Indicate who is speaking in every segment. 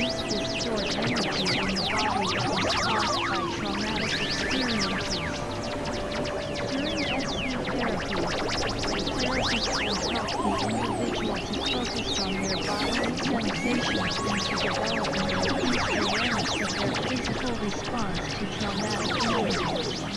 Speaker 1: releases stored energy in the body that is caused by traumatic experiences. During therapy, the therapist the individual to focus on their bodily sensations and to develop an awareness of their physical response to traumatic experiences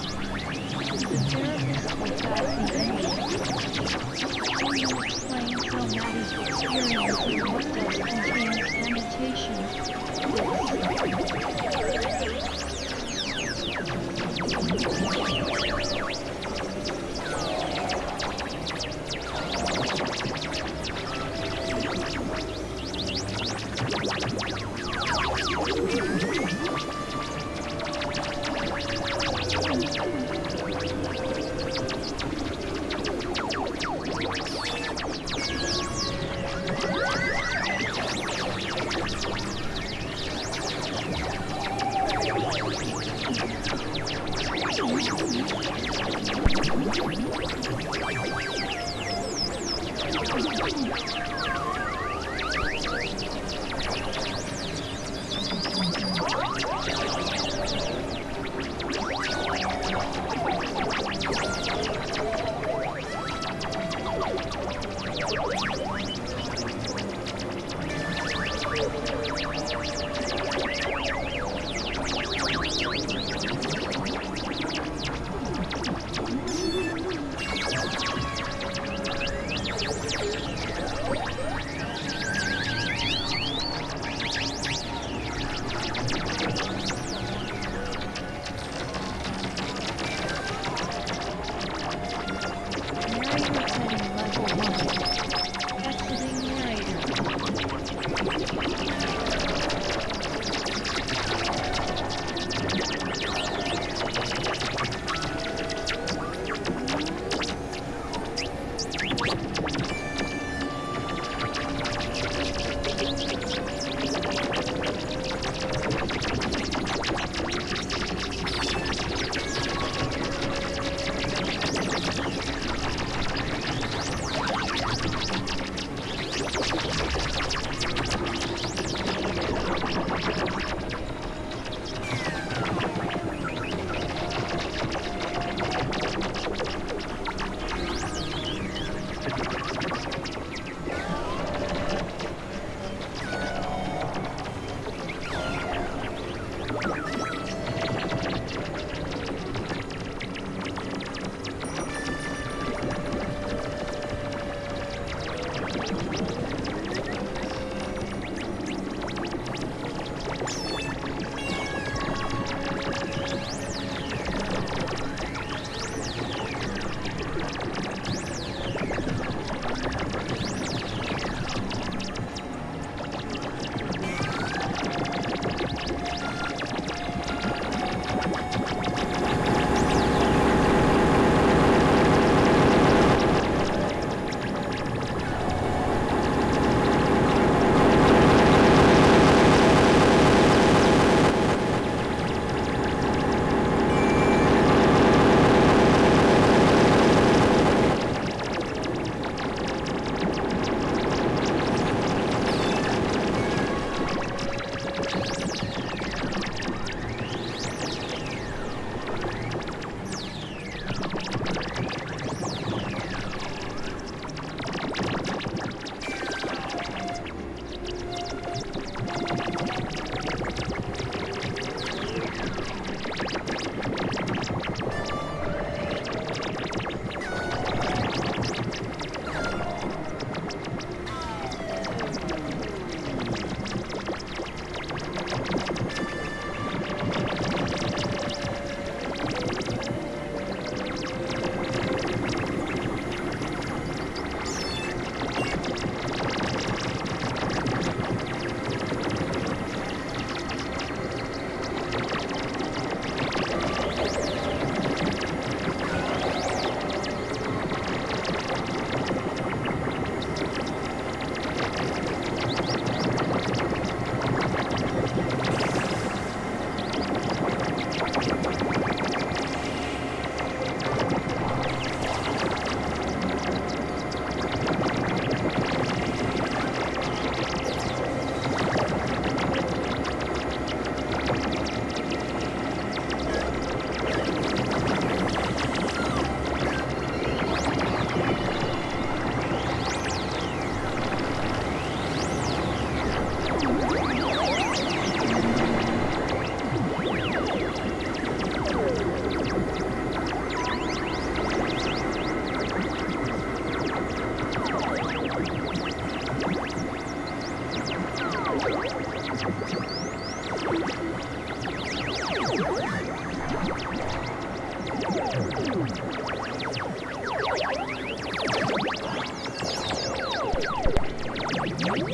Speaker 1: Thank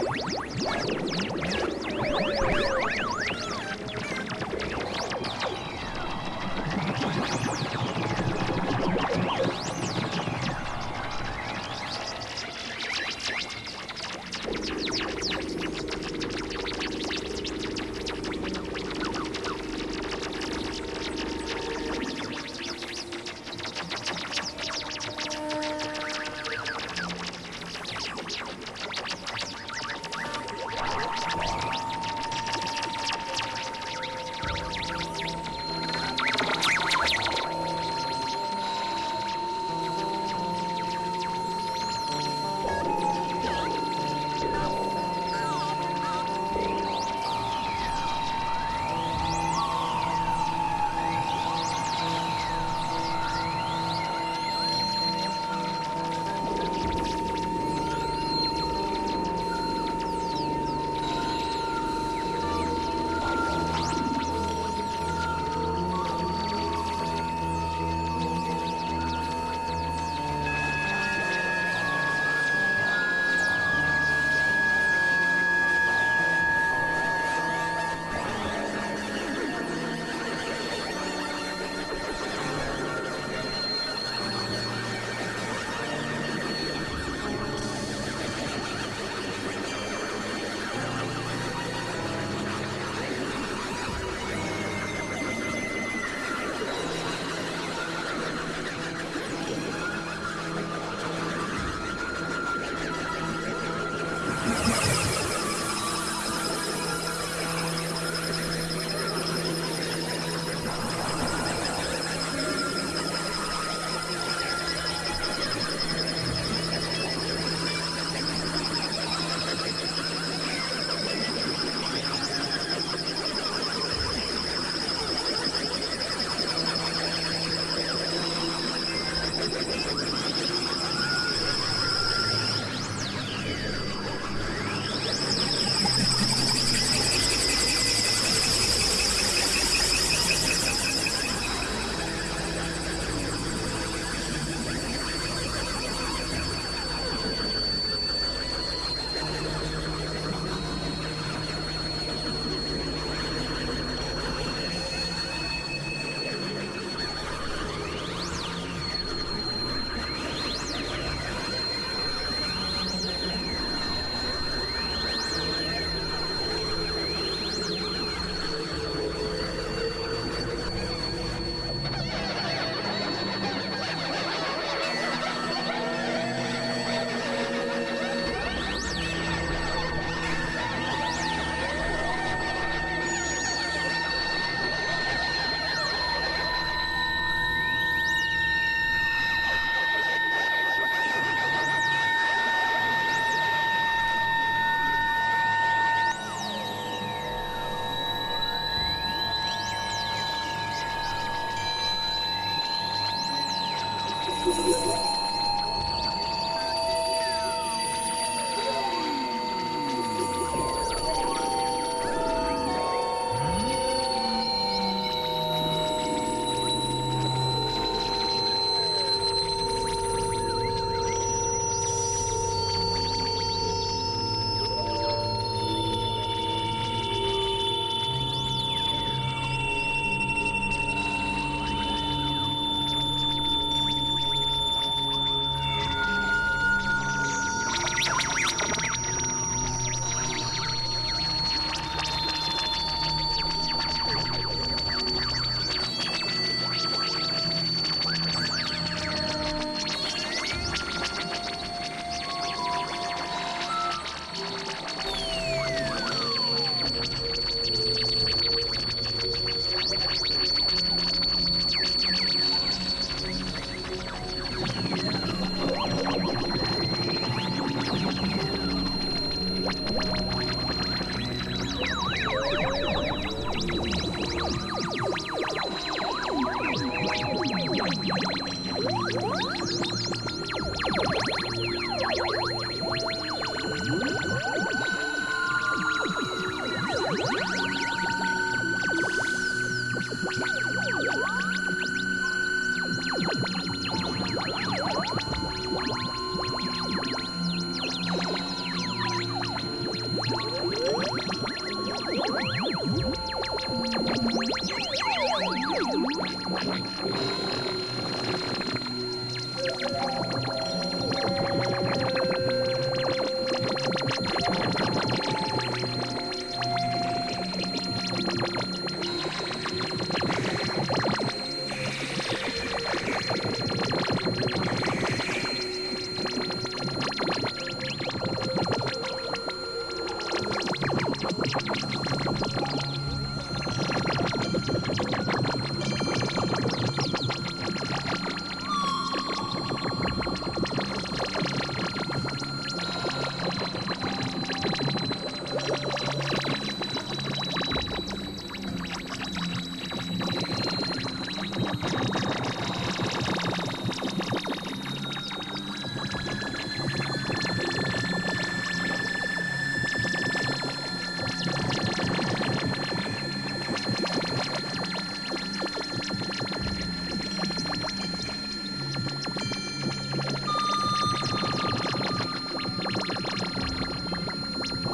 Speaker 1: you.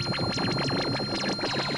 Speaker 1: ハハハハ!